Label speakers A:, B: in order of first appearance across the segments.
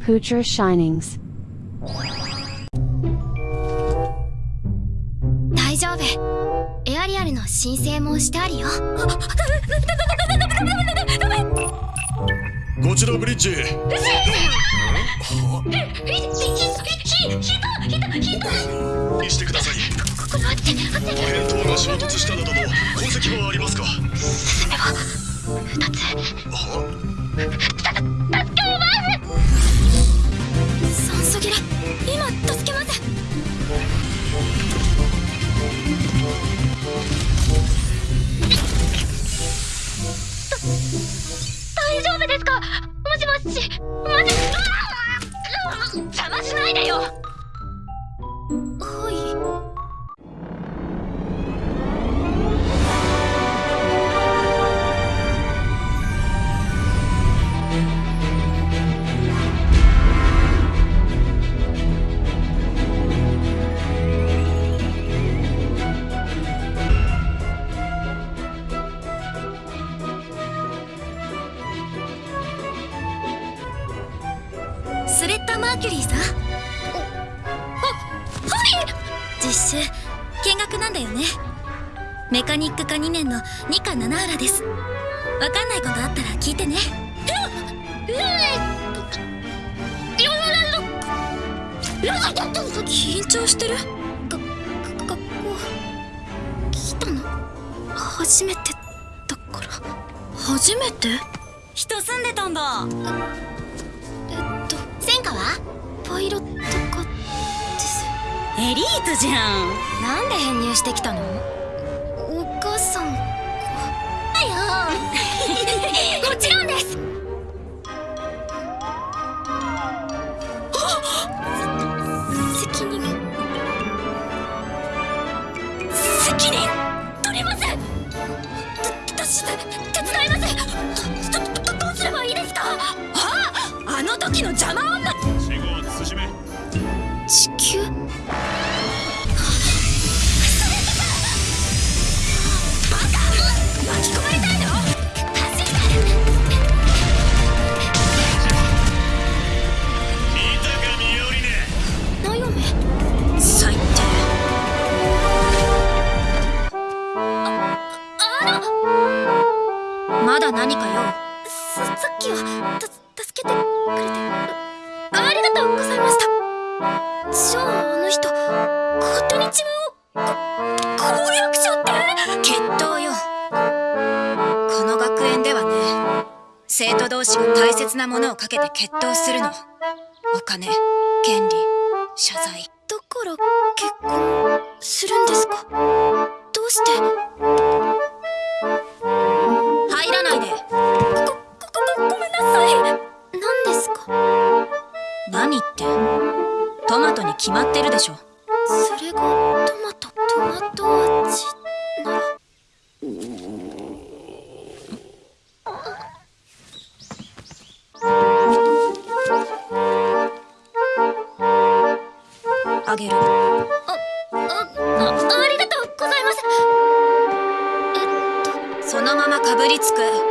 A: Poocher Shinings.
B: 大丈夫。エアリアルの申請もしてあるよ。
C: こちらブリッジ。してください破片等が衝突したなどの痕跡はありま二つ。た助けます。
B: 酸素切れ今助けます。大丈夫ですか？もしもし。マジ邪魔しないでよ。タ・マーキュリーさん？あはい！実習見学なんだよね。メカニック科2年のニカ七原です。わかんないことあったら聞いてね。緊張してるが学校来たの初めてだから初めて
D: 人住んでたんだエリートじゃん。
B: なんで編入してきたの？人。勝手に自分をこ攻略者って？
D: 決闘よ。この学園ではね生徒同士が大切なものをかけて決闘するの。お金権利謝罪。
B: だから結婚するんですか？
D: 決まってるでしょ。
B: それがトマトトマト味なら。
D: あげる。
B: ああありがとうございます。えっと。
D: そのままかぶりつく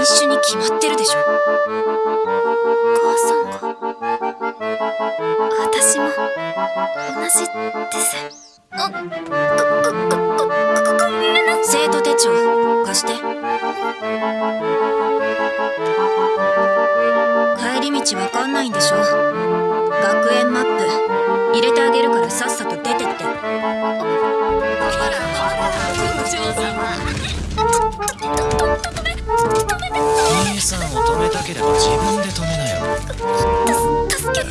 B: ト
D: 品種に決まってるでしょ。
B: お母さんが私も同じです。あごごごごごごめんな
D: 生徒手帳貸して。帰り道わかんないんでしょ。学園マップ。入れてあげるからさっさと出てって
E: 兄さんを止めたければ自分で止めなよ
B: た助け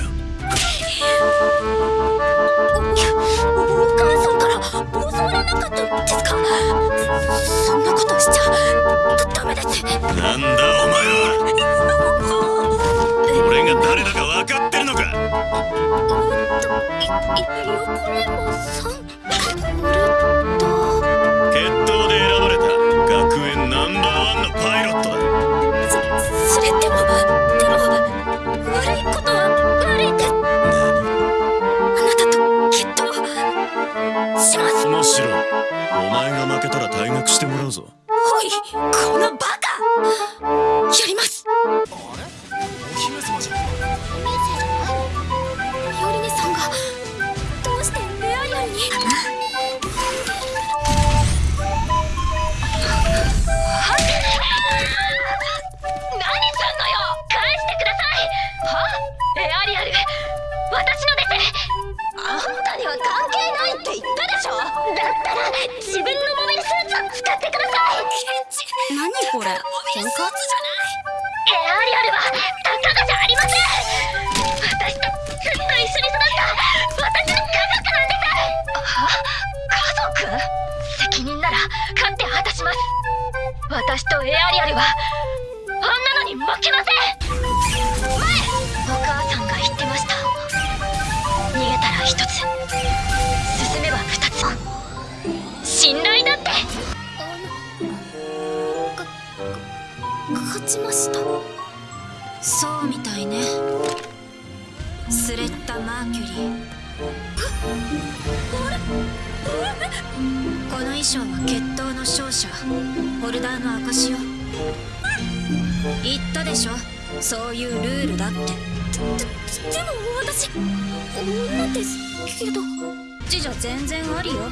B: おお母さんから教わらなかったんですかそんなことしちゃダメです
C: なんだお前は俺が誰だか分かってるのか
B: いい横レモさん
F: 言ったでしょだったら自分のモビルスーツを使ってください。
D: 何これ。喧嘩
F: します。私とエアリアルはあんなのに負けません。前お母さんが言ってました。逃げたら一つ。進めば二つ。信頼だって。
B: か勝ちました。
D: そうみたいね。スレッタ・マーキュリー。この衣装は決闘の勝者ホルダーの証よ。言ったでしょ？そういうルールだって。
B: ででも私女ですけど。
D: 次女全然ありよ。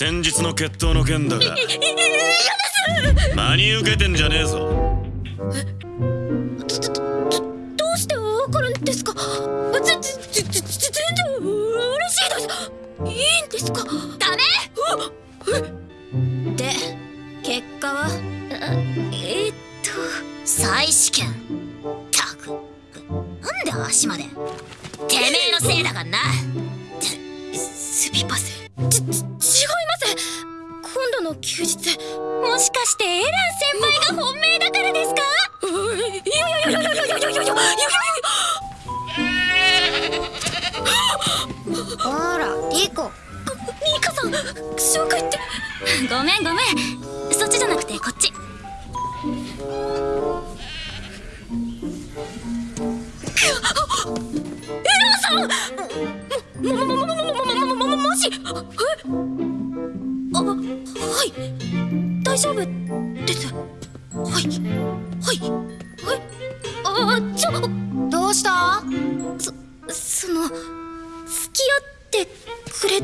C: 先日の決闘の件だが。真に受けてんじゃねえぞ。
B: どうしてわかるんですか？ぜぜぜぜ全然嬉しいです。いいんですか？ダメ？
D: で結果は？
B: えーっと
D: 再試験。たくなんで足まで？てめえのせいだがんな
B: すみませ休日もしかしてエラン先輩が本命だからですか？いやいやいやいやいやいやいやいやいや
D: ほらリコ
B: ミカさん紹介って
D: ごめんごめんそっちじゃなくてこっち
B: もももももももも丈夫です。はい。はい。はい。あちょ
D: どうした？
B: そその付き合ってくれ